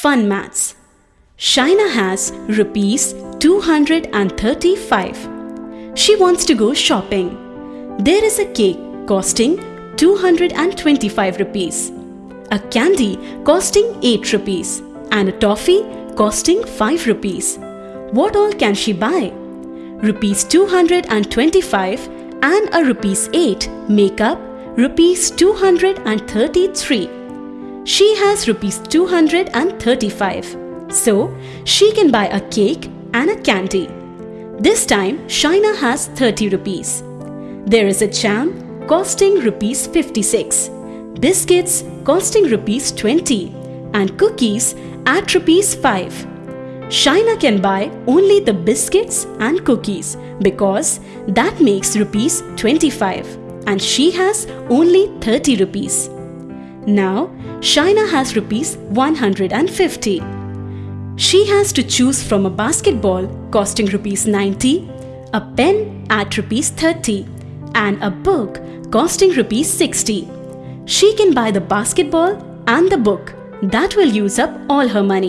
Fun maths. Shaina has rupees 235. She wants to go shopping. There is a cake costing 225 rupees, a candy costing 8 rupees, and a toffee costing 5 rupees. What all can she buy? Rupees 225 and a rupees 8 make up rupees 233. She has rupees 235. So, she can buy a cake and a candy. This time, Shaina has 30 rupees. There is a jam costing rupees 56, biscuits costing rupees 20, and cookies at rupees 5. Shaina can buy only the biscuits and cookies because that makes rupees 25 and she has only 30 rupees. Now, Shaina has rupees 150. She has to choose from a basketball costing rupees 90, a pen at rupees 30 and a book costing rupees 60. She can buy the basketball and the book. That will use up all her money.